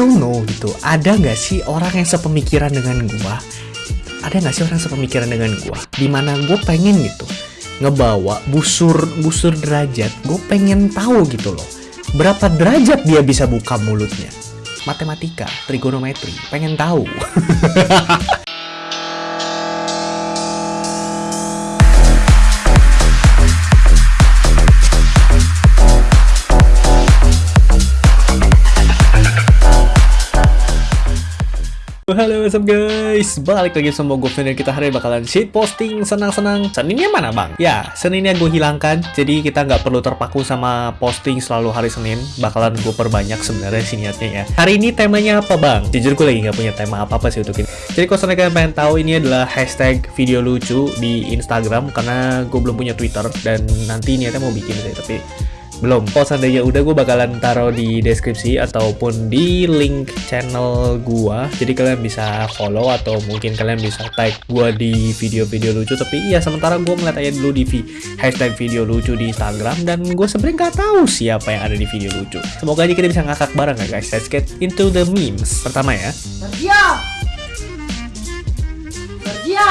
don't know gitu. Ada nggak sih orang yang sepemikiran dengan gua? Ada nggak sih orang sepemikiran dengan gua? Di mana gue pengen gitu ngebawa busur busur derajat gue pengen tahu gitu loh. Berapa derajat dia bisa buka mulutnya? Matematika trigonometri pengen tahu Halo what's up guys? Balik lagi sama gue dan kita hari ini bakalan shit posting senang-senang. Seninnya mana bang? Ya Seninnya gue hilangkan. Jadi kita nggak perlu terpaku sama posting selalu hari Senin. Bakalan gue perbanyak sebenarnya sih niatnya ya. Hari ini temanya apa bang? Jujur gue lagi nggak punya tema apa-apa sih untuk ini. Jadi kalau kalian pengen tahu ini adalah hashtag video lucu di Instagram. Karena gue belum punya Twitter Dan nanti niatnya mau bikin sih Tapi belum. Kalau seandainya udah gue bakalan taruh di deskripsi ataupun di link channel gua. Jadi kalian bisa follow atau mungkin kalian bisa tag gua di video-video lucu. Tapi iya sementara gue ngeliat aja dulu di hashtag video lucu di Instagram. Dan gue sebenarnya nggak tahu siapa yang ada di video lucu. Semoga aja kita bisa ngakak bareng ya guys. Let's get into the memes. Pertama ya. Sergio Sergio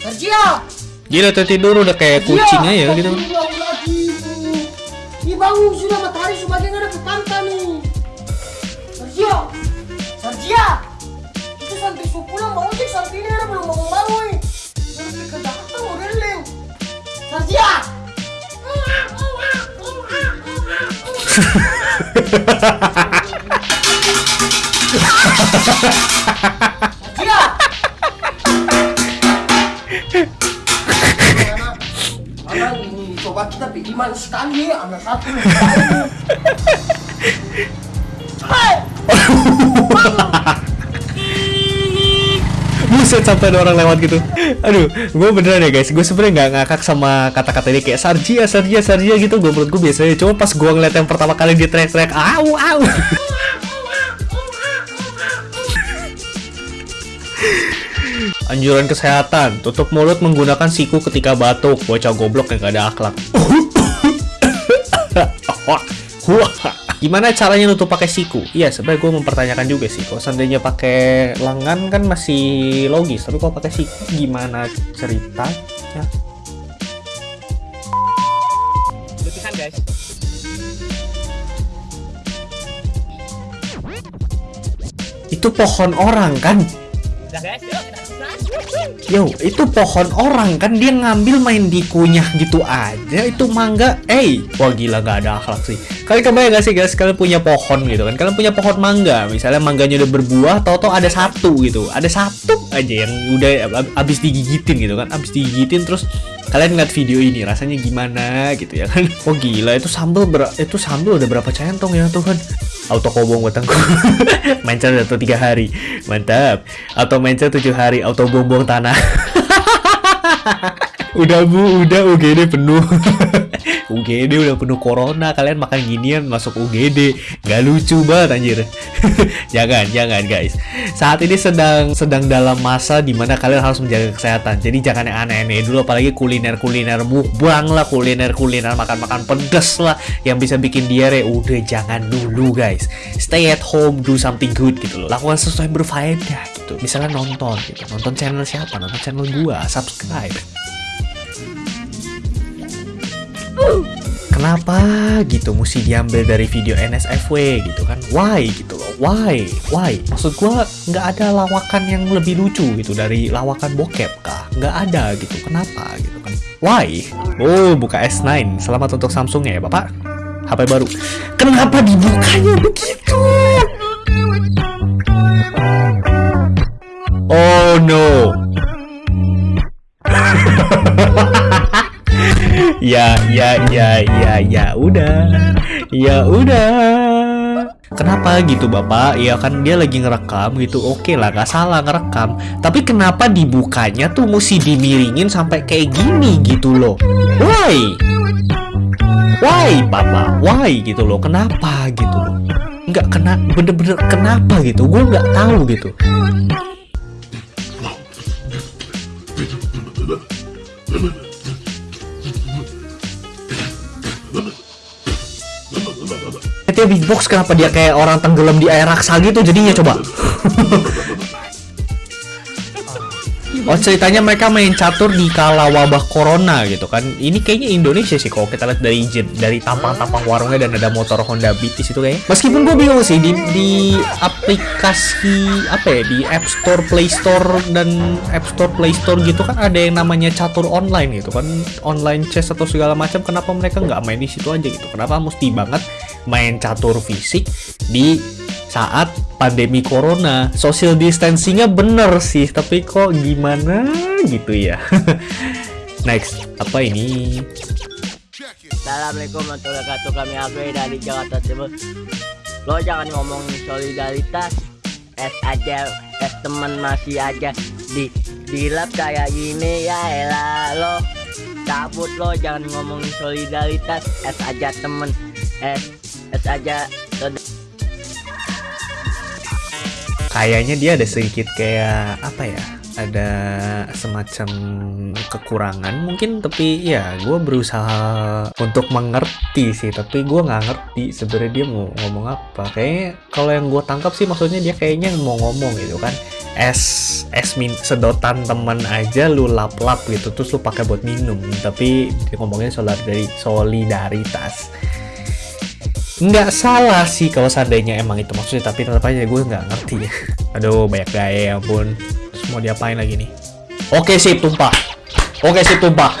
Sergio Gila tuh tidur udah kayak kucing aja gitu. Ini bangun sudah matahari sebagian ada ke pantai nih. Sergio, Sergio, itu santri sukulah mau cek santri ini ada belum bangun bangun. Jadi ke Jakarta mau releng. Sergio. Anak pergi iman sekali ya, anak satu. Buset sampai ada orang lewat gitu. Aduh, gue beneran ya guys. Gue sebenarnya nggak ngakak sama kata-kata ini kayak Sarjia, Sarjia, Sarjia gitu. Gue menurut gue biasanya. Cuma pas gue ngeliat yang pertama kali dia teriak-teriak, au, au. Anjuran kesehatan, tutup mulut menggunakan siku ketika batuk. Bocah goblok yang gak ada akhlak. Gimana caranya nutup pakai siku? Iya, sebenarnya gue mempertanyakan juga sih. Kalau seandainya pakai lengan kan masih logis, tapi kalau pakai siku gimana ceritanya? Lukisan guys. Itu pohon orang kan? Yo, itu pohon orang kan dia ngambil main dikunyah gitu aja itu mangga. Eh, wah gila gak ada akhlak sih. Kalian kebayang gak sih guys kalian punya pohon gitu kan? Kalian punya pohon mangga, misalnya mangganya udah berbuah, tau-tau ada satu gitu. Ada satu aja yang udah abis digigitin gitu kan. Abis digigitin terus kalian ngeliat video ini rasanya gimana gitu ya kan. Oh gila itu sambal ber itu sambal udah berapa centong ya Tuhan? Auto kobong batangku Mancar atau tiga hari. Mantap. Atau mancar tujuh hari auto buang tanah. Udah bu udah UGD penuh UGD udah penuh corona kalian makan ginian masuk UGD nggak lucu banget anjir. Jangan jangan guys. Saat ini sedang sedang dalam masa di mana kalian harus menjaga kesehatan. Jadi jangan yang aneh-aneh dulu apalagi kuliner kuliner mukbang lah kuliner kuliner makan makan pedes lah yang bisa bikin diare. Udah jangan dulu guys. Stay at home do something good gitu loh. Lakukan sesuatu yang berfaedah gitu. Misalnya nonton gitu. Nonton channel siapa? Nonton channel gua. Subscribe Kenapa gitu mesti diambil dari video NSFW gitu kan? Why gitu loh? Why? Why? Maksud gua nggak ada lawakan yang lebih lucu gitu dari lawakan bokep kah? Nggak ada gitu. Kenapa gitu kan? Why? Oh, buka S9. Selamat untuk Samsung ya, Bapak. HP baru. Kenapa dibukanya begitu? Oh no. ya ya ya ya ya udah. Ya udah. Kenapa gitu bapak? Ya kan dia lagi ngerekam gitu. Oke lah gak salah ngerekam. Tapi kenapa dibukanya tuh mesti dimiringin sampai kayak gini gitu loh? Why? Why papa why gitu loh? Kenapa gitu loh? Nggak kena bener-bener kenapa gitu? Gue nggak tahu gitu dia beatbox kenapa dia kayak orang tenggelam di air raksa gitu? Jadinya coba. Oh ceritanya mereka main catur di kala wabah corona gitu kan. Ini kayaknya Indonesia sih kalau kita lihat dari dari tampang-tampang warungnya dan ada motor Honda Beat di situ kayaknya. Meskipun gue bingung sih di, di aplikasi apa ya di App Store, Play Store dan App Store, Play Store gitu kan ada yang namanya catur online gitu kan. Online chess atau segala macam kenapa mereka nggak main di situ aja gitu? Kenapa mesti banget main catur fisik di saat pandemi corona. Social distancingnya bener sih tapi kok gimana gitu ya? Next apa ini? Assalamualaikum warahmatullahi wabarakatuh. Kami Abe dari Jakarta Timur. Lo jangan ngomong solidaritas. Es aja, es temen masih aja. Di, di lab kayak gini ya elah lo. Cabut lo jangan ngomong solidaritas. Es aja temen. Es aja. Kayaknya dia ada sedikit kayak apa ya ada semacam kekurangan mungkin tapi ya gue berusaha untuk mengerti sih tapi gue nggak ngerti sebenarnya dia mau ngomong apa. Kayaknya kalau yang gue tangkap sih maksudnya dia kayaknya mau ngomong gitu kan. Es es min sedotan temen aja lu lap lap gitu terus lu pakai buat minum. Tapi dia ngomongnya soal dari solidaritas nggak salah sih kalau seandainya emang itu maksudnya tapi tetap aja gue nggak ngerti. Aduh banyak gaya ya ampun. Terus mau diapain lagi nih? Oke sip tumpah. Oke sip tumpah.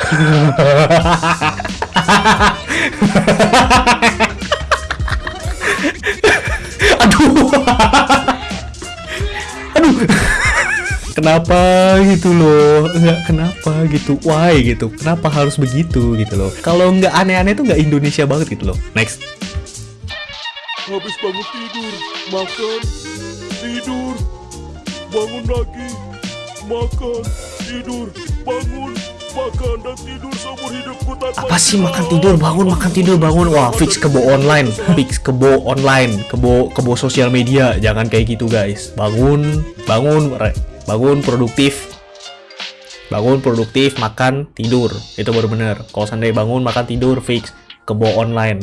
Aduh. Aduh. Kenapa gitu loh? Nggak kenapa gitu? Why gitu? Kenapa harus begitu gitu loh? Kalau nggak aneh-aneh tuh nggak Indonesia banget gitu loh. Next habis bangun tidur, makan, tidur, bangun lagi, makan, tidur, bangun, makan dan tidur seumur hidupku tanpa apa sih makan tidur? Bangun makan tidur bangun. Wah fix kebo online fix kebo online kebo kebo sosial media. Jangan kayak gitu guys. Bangun bangun bangun produktif. Bangun produktif makan tidur. Itu baru bener. Kalau seandainya bangun makan tidur fix kebo online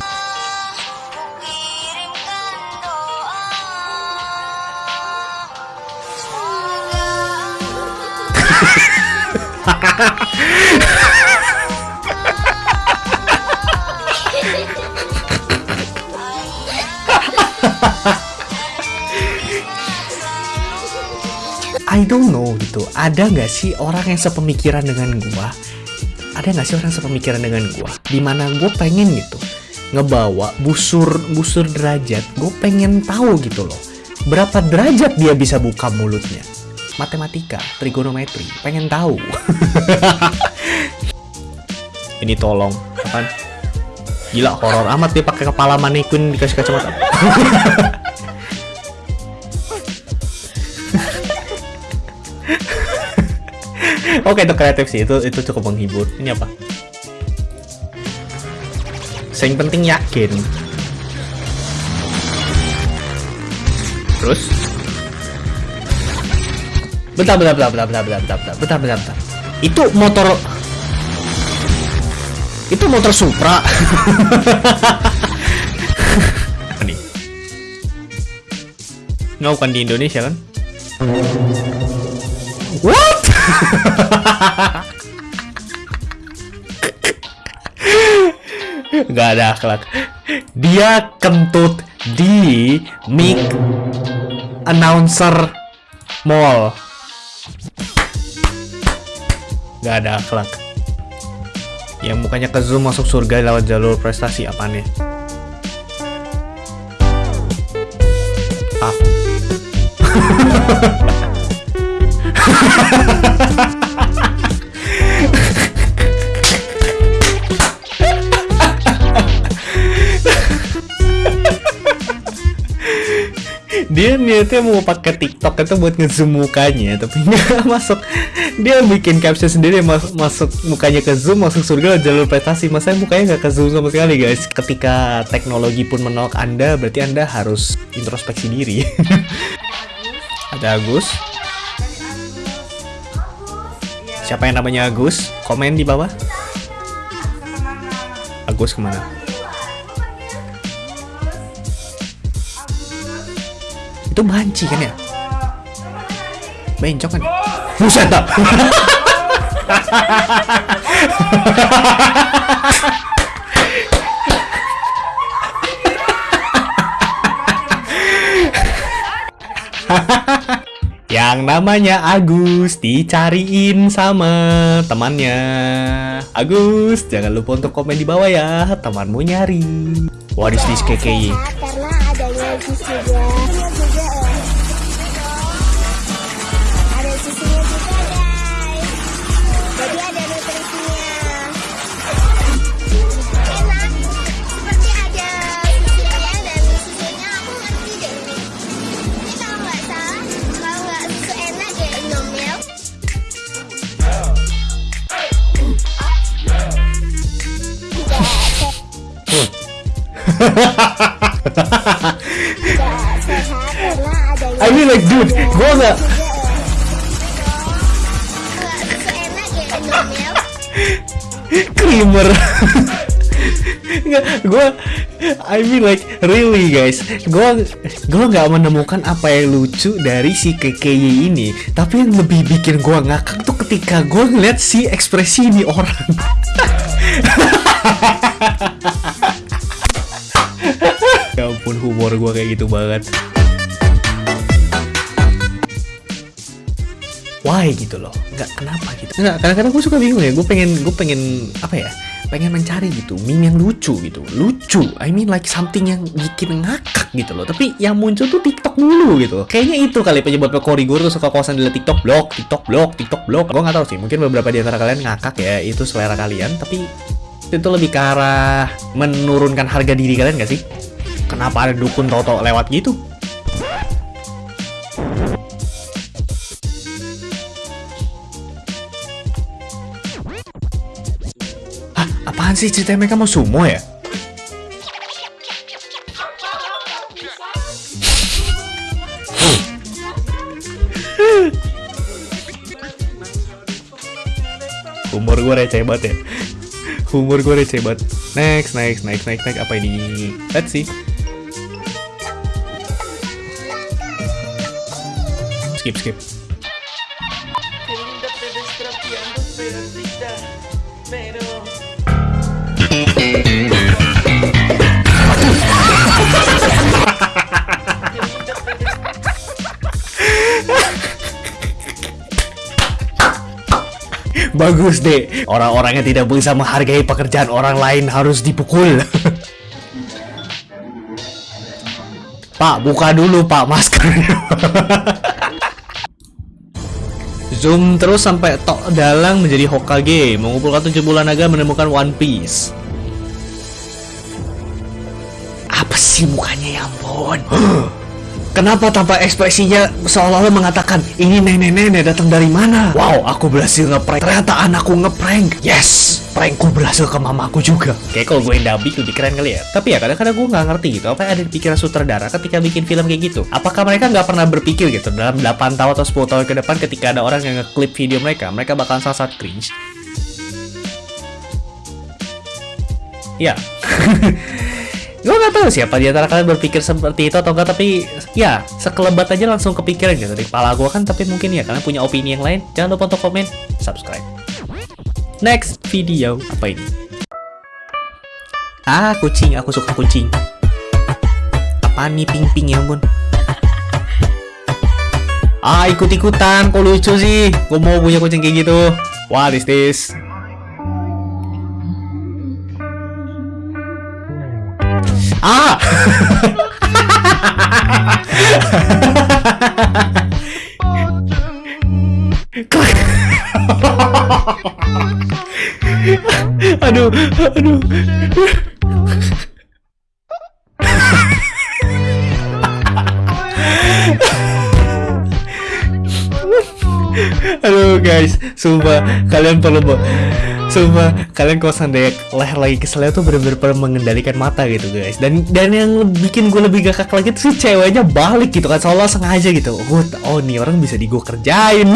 I don't know gitu. Ada nggak sih orang yang sepemikiran dengan gua? Ada nggak sih orang sepemikiran dengan gua? Di mana gue pengen gitu. Ngebawa busur busur derajat gue pengen tahu gitu loh. Berapa derajat dia bisa buka mulutnya? Matematika trigonometri pengen tahu. Ini tolong kan gila horor amat dia pakai kepala mannequin dikasih kacamata Oke itu kreatif sih itu itu cukup menghibur. Ini apa? Yang penting yakin. Terus? Bentar, bentar, bentar, bentar, bentar, bentar, bentar, bentar, bentar, bentar. Itu motor itu motor Supra. Nih? Nggak bukan di Indonesia kan? Gak ada akhlak. Dia kentut di mic announcer mall. Gak ada akhlak. Yang mukanya ke zoom masuk surga lewat jalur prestasi apa nih? Ah. Dia niatnya mau pakai TikTok itu buat ngezoom mukanya tapi nggak masuk. Dia bikin caption sendiri mas masuk mukanya ke zoom masuk surga jalur prestasi. Masa mukanya nggak ke zoom sama sekali guys? Ketika teknologi pun menolak anda berarti anda harus introspeksi diri. Ada Agus siapa yang namanya Agus komen di bawah Agus ke mana Itu banci kan ya? Bencok kan? Buset dah. Yang namanya Agus dicariin sama temannya. Agus, jangan lupa untuk komen di bawah ya, temanmu nyari. What is this karena adanya jus ya Indomilk creamer. Gue I mean like really guys. Gue gue nggak menemukan apa yang lucu dari si KKY ini. Tapi yang lebih bikin gue ngakak tuh ketika gue ngeliat si ekspresi ini orang. Ya ampun humor gue kayak gitu banget why? Gitu loh. Nggak kenapa gitu? Nggak kadang-kadang gue suka bingung ya. Gue pengen gue pengen apa ya pengen mencari gitu meme yang lucu gitu. Lucu. I mean like something yang bikin ngakak gitu loh. Tapi yang muncul tuh TikTok dulu gitu. Kayaknya itu kali penyebab Korigor tuh suka kosan di TikTok. Blog TikTok blog TikTok blog gue nggak tahu sih. Mungkin beberapa di antara kalian ngakak ya itu selera kalian. Tapi itu lebih ke arah menurunkan harga diri kalian gak sih? Kenapa ada dukun toto lewat gitu apaan sih? Ceritanya mereka mau sumo ya? Humor gue receh banget ya. Humor gue receh banget. Next, next, next, next, next. Apa ini? Let's see. Skip, skip Bagus deh Orang-orang yang tidak bisa menghargai pekerjaan orang lain harus dipukul. Pak, buka dulu pak maskernya Zoom terus sampai Tok Dalang menjadi Hokage Mengumpulkan tujuh bulan naga menemukan One Piece Apa sih mukanya ya ampun Kenapa tanpa ekspresinya seolah-olah mengatakan ini nenek-nenek datang dari mana? Wow, aku berhasil ngeprank. Ternyata anakku ngeprank. Yes, prankku berhasil ke mamaku juga. Kayak kalau gue dubbing lebih keren kali ya. Tapi ya kadang-kadang gue nggak ngerti gitu apa yang ada di pikiran sutradara ketika bikin film kayak gitu. Apakah mereka nggak pernah berpikir gitu dalam 8 tahun atau 10 tahun ke depan ketika ada orang yang ngeklip video mereka, mereka bakalan sangat cringe. Ya. gue gak tahu siapa di antara kalian berpikir seperti itu atau enggak tapi ya sekelebat aja langsung kepikiran gitu di kepala gue kan tapi mungkin ya kalian punya opini yang lain jangan lupa untuk komen subscribe. Next video apa ini? Ah kucing aku suka kucing. Apa nih ping ping ya ampun? Ah ikut ikutan kok lucu sih? Gue mau punya kucing kayak gitu. What is this Ah! aduh, aduh. Aduh guys, sumpah kalian perlu Sumpah kalian kalau seandainya leher lagi keselnya tuh bener-bener mengendalikan mata gitu guys. Dan dan yang bikin gue lebih gakak lagi tuh si ceweknya balik gitu kan Seolah sengaja gitu. Oh, oh nih orang bisa di gue kerjain.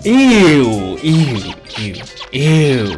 Ew, ew, ew, ew